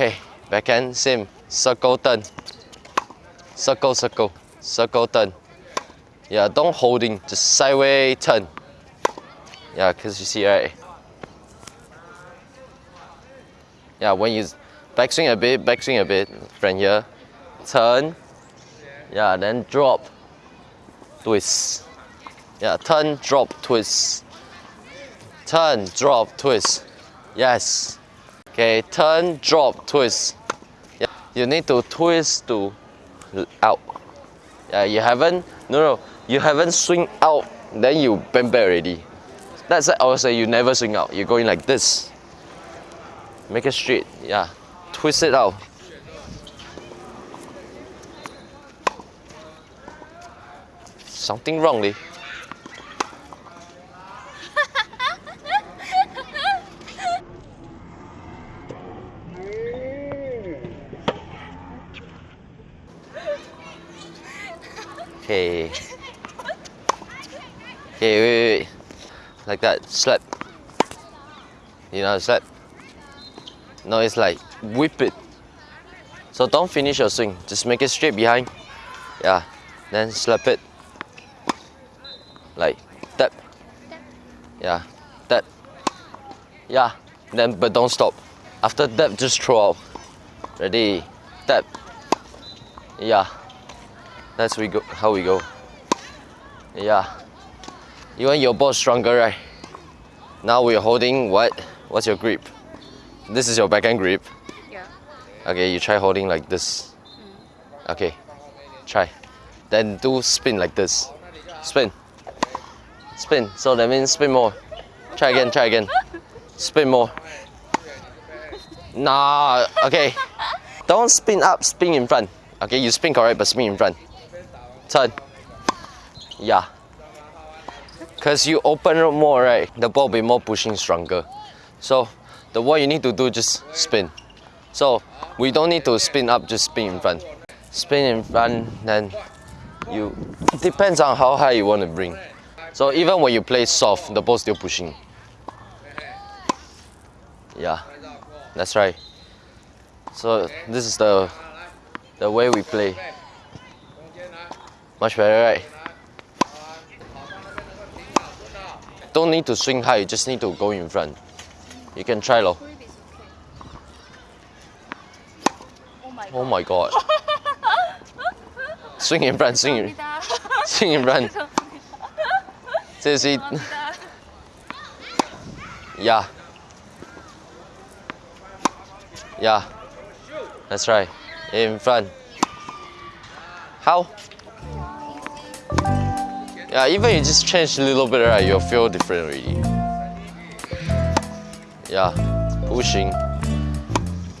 Okay, backhand, same. Circle turn. Circle, circle. Circle turn. Yeah, don't holding, just sideways turn. Yeah, because you see, right? Yeah, when you backswing a bit, backswing a bit, from here, turn, yeah, then drop, twist. Yeah, turn, drop, twist. Turn, drop, twist. Yes. Okay, turn, drop, twist. Yeah, you need to twist to out. Yeah, you haven't, no, no, you haven't swing out, then you bend back already. That's it, I would say you never swing out. You're going like this. Make it straight, yeah. Twist it out. Something wrong, Okay. Okay, wait, wait, wait. Like that, slap. You know slap? No, it's like whip it. So don't finish your swing. Just make it straight behind. Yeah. Then slap it. Like tap. Yeah. Tap. Yeah. Then but don't stop. After that just throw out. Ready? Tap. Yeah. That's we go how we go. Yeah. You want your ball stronger, right? Now we're holding what? What's your grip? This is your backhand grip. Yeah. Okay, you try holding like this. Mm. Okay, try. Then do spin like this. Spin. Spin. So that means spin more. Try again, try again. Spin more. Nah, okay. Don't spin up, spin in front. Okay, you spin correct, but spin in front. Turn. Yeah. Because you open up more, right? The ball be more pushing stronger. So the what you need to do just spin. So we don't need to spin up, just spin in front. Spin in front, then you depends on how high you want to bring. So even when you play soft, the ball still pushing. Yeah, that's right. So this is the the way we play. Much better, right? Don't need to swing high, you just need to go in front. You can try low. Oh my god. swing in front, swing in, swing in front. This is Yeah. Yeah. That's right. In front. How? Yeah, even you just change a little bit, right, you'll feel different already. Yeah, pushing.